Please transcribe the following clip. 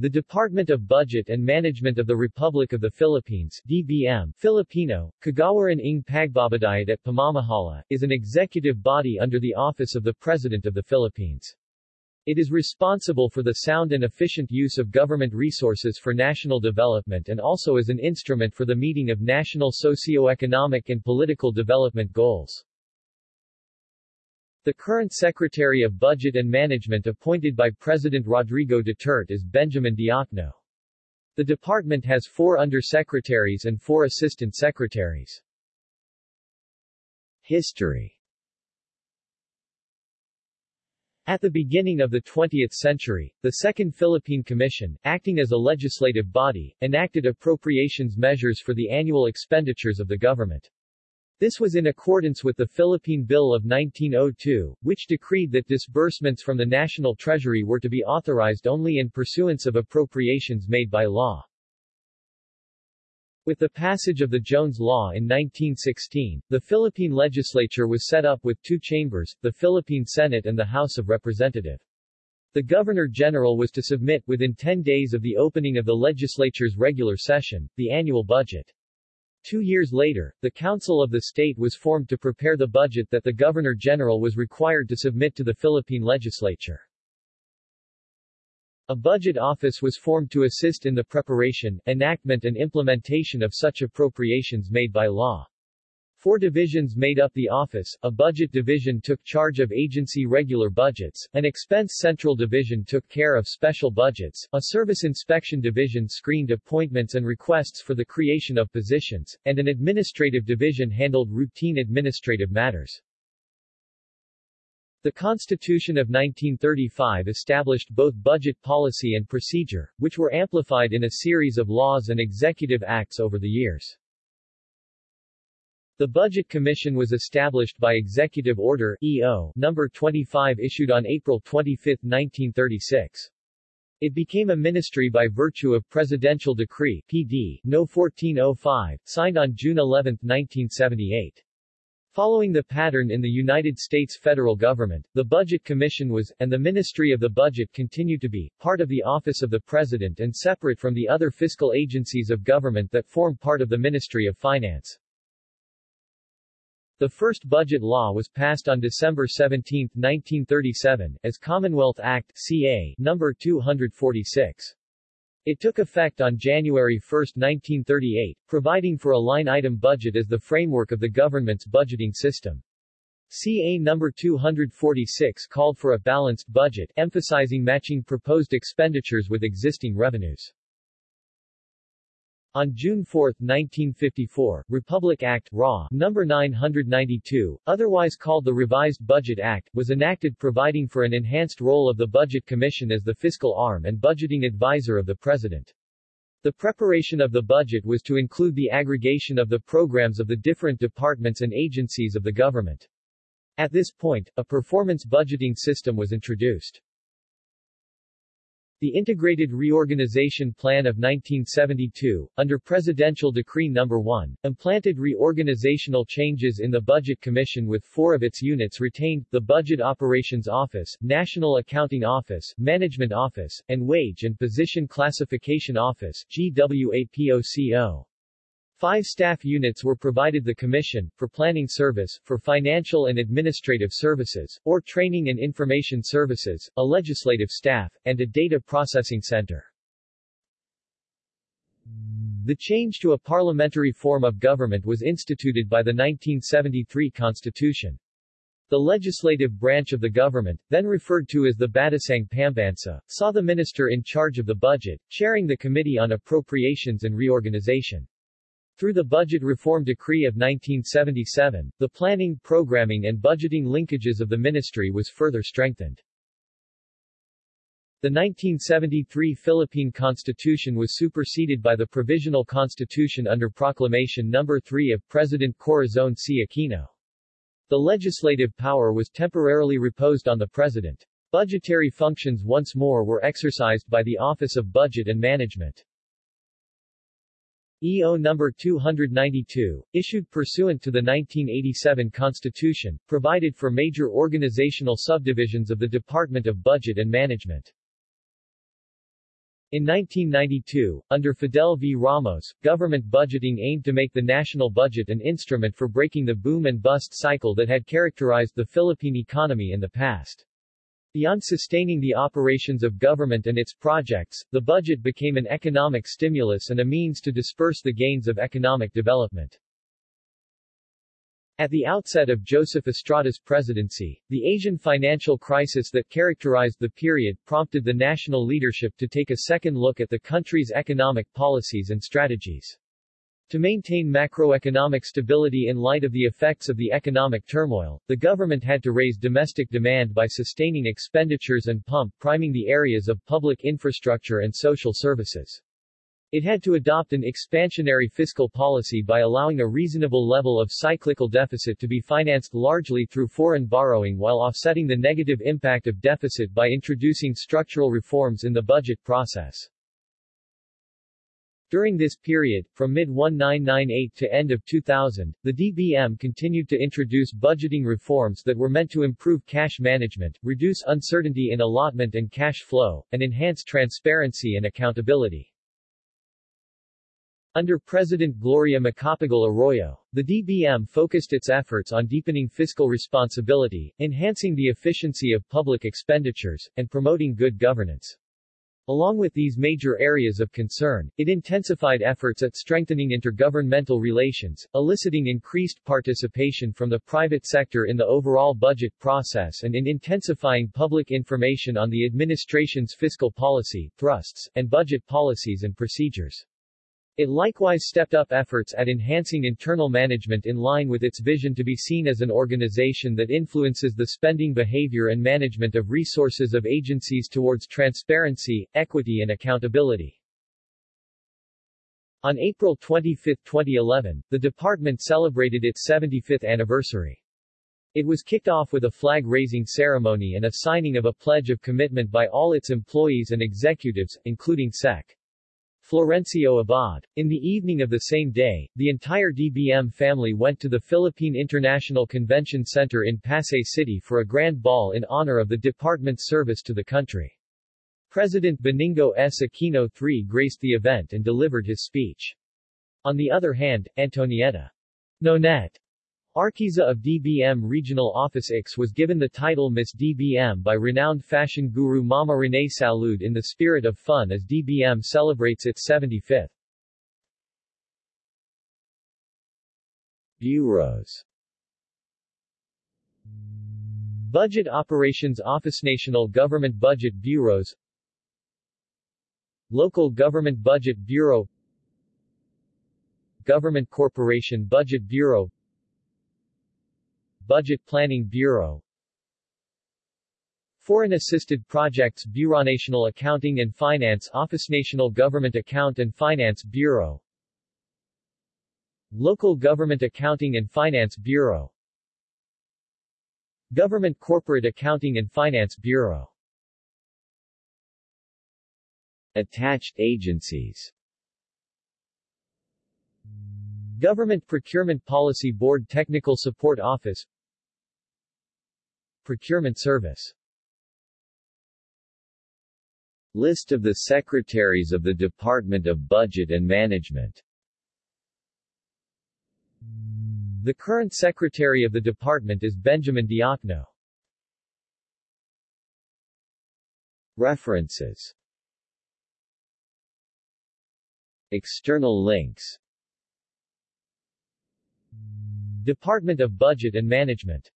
The Department of Budget and Management of the Republic of the Philippines DBM, Filipino, Kagawaran ng Pagbabadyet at Pamamahala, is an executive body under the Office of the President of the Philippines. It is responsible for the sound and efficient use of government resources for national development and also as an instrument for the meeting of national socio-economic and political development goals. The current Secretary of Budget and Management appointed by President Rodrigo Duterte is Benjamin Diokno. The department has four undersecretaries and four assistant secretaries. History At the beginning of the 20th century, the Second Philippine Commission, acting as a legislative body, enacted appropriations measures for the annual expenditures of the government. This was in accordance with the Philippine Bill of 1902, which decreed that disbursements from the national treasury were to be authorized only in pursuance of appropriations made by law. With the passage of the Jones Law in 1916, the Philippine legislature was set up with two chambers, the Philippine Senate and the House of Representatives. The Governor-General was to submit, within 10 days of the opening of the legislature's regular session, the annual budget. Two years later, the Council of the State was formed to prepare the budget that the Governor-General was required to submit to the Philippine legislature. A budget office was formed to assist in the preparation, enactment and implementation of such appropriations made by law. Four divisions made up the office, a budget division took charge of agency regular budgets, an expense central division took care of special budgets, a service inspection division screened appointments and requests for the creation of positions, and an administrative division handled routine administrative matters. The Constitution of 1935 established both budget policy and procedure, which were amplified in a series of laws and executive acts over the years. The Budget Commission was established by Executive Order EO number 25 issued on April 25, 1936. It became a ministry by virtue of Presidential Decree PD No 1405, signed on June 11, 1978. Following the pattern in the United States federal government, the Budget Commission was, and the Ministry of the Budget continued to be, part of the Office of the President and separate from the other fiscal agencies of government that form part of the Ministry of Finance. The first budget law was passed on December 17, 1937, as Commonwealth Act CA No. 246. It took effect on January 1, 1938, providing for a line-item budget as the framework of the government's budgeting system. CA No. 246 called for a balanced budget, emphasizing matching proposed expenditures with existing revenues. On June 4, 1954, Republic Act No. 992, otherwise called the Revised Budget Act, was enacted providing for an enhanced role of the Budget Commission as the fiscal arm and budgeting advisor of the President. The preparation of the budget was to include the aggregation of the programs of the different departments and agencies of the government. At this point, a performance budgeting system was introduced. The Integrated Reorganization Plan of 1972, under Presidential Decree No. 1, implanted reorganizational changes in the Budget Commission with four of its units retained, the Budget Operations Office, National Accounting Office, Management Office, and Wage and Position Classification Office GWAPOCO. Five staff units were provided the Commission, for planning service, for financial and administrative services, or training and information services, a legislative staff, and a data processing center. The change to a parliamentary form of government was instituted by the 1973 Constitution. The legislative branch of the government, then referred to as the Batasang Pambansa, saw the minister in charge of the budget, chairing the Committee on Appropriations and Reorganization. Through the Budget Reform Decree of 1977, the planning, programming and budgeting linkages of the ministry was further strengthened. The 1973 Philippine Constitution was superseded by the Provisional Constitution under Proclamation No. 3 of President Corazon C. Aquino. The legislative power was temporarily reposed on the President. Budgetary functions once more were exercised by the Office of Budget and Management. EO No. 292, issued pursuant to the 1987 Constitution, provided for major organizational subdivisions of the Department of Budget and Management. In 1992, under Fidel V. Ramos, government budgeting aimed to make the national budget an instrument for breaking the boom and bust cycle that had characterized the Philippine economy in the past. Beyond sustaining the operations of government and its projects, the budget became an economic stimulus and a means to disperse the gains of economic development. At the outset of Joseph Estrada's presidency, the Asian financial crisis that characterized the period prompted the national leadership to take a second look at the country's economic policies and strategies. To maintain macroeconomic stability in light of the effects of the economic turmoil, the government had to raise domestic demand by sustaining expenditures and pump priming the areas of public infrastructure and social services. It had to adopt an expansionary fiscal policy by allowing a reasonable level of cyclical deficit to be financed largely through foreign borrowing while offsetting the negative impact of deficit by introducing structural reforms in the budget process. During this period, from mid-1998 to end of 2000, the DBM continued to introduce budgeting reforms that were meant to improve cash management, reduce uncertainty in allotment and cash flow, and enhance transparency and accountability. Under President Gloria Macapagal Arroyo, the DBM focused its efforts on deepening fiscal responsibility, enhancing the efficiency of public expenditures, and promoting good governance. Along with these major areas of concern, it intensified efforts at strengthening intergovernmental relations, eliciting increased participation from the private sector in the overall budget process and in intensifying public information on the administration's fiscal policy, thrusts, and budget policies and procedures. It likewise stepped up efforts at enhancing internal management in line with its vision to be seen as an organization that influences the spending behavior and management of resources of agencies towards transparency, equity and accountability. On April 25, 2011, the department celebrated its 75th anniversary. It was kicked off with a flag-raising ceremony and a signing of a pledge of commitment by all its employees and executives, including Sec. Florencio Abad. In the evening of the same day, the entire DBM family went to the Philippine International Convention Center in Pasay City for a grand ball in honor of the department's service to the country. President Benigno S. Aquino III graced the event and delivered his speech. On the other hand, Antonietta Nonet Arquiza of DBM Regional Office X was given the title Miss DBM by renowned fashion guru Mama Renee Salud in the spirit of fun as DBM celebrates its 75th. Bureaus. Budget Operations Office National Government Budget Bureaus. Local Government Budget Bureau. Government Corporation Budget Bureau Budget Planning Bureau. Foreign Assisted Projects Bureau National Accounting and Finance Office National Government Account and Finance Bureau. Local Government Accounting and Finance Bureau. Government Corporate Accounting and Finance Bureau. Attached agencies. Government Procurement Policy Board Technical Support Office Procurement Service. List of the Secretaries of the Department of Budget and Management. The current Secretary of the Department is Benjamin Diokno. References. External links. Department of Budget and Management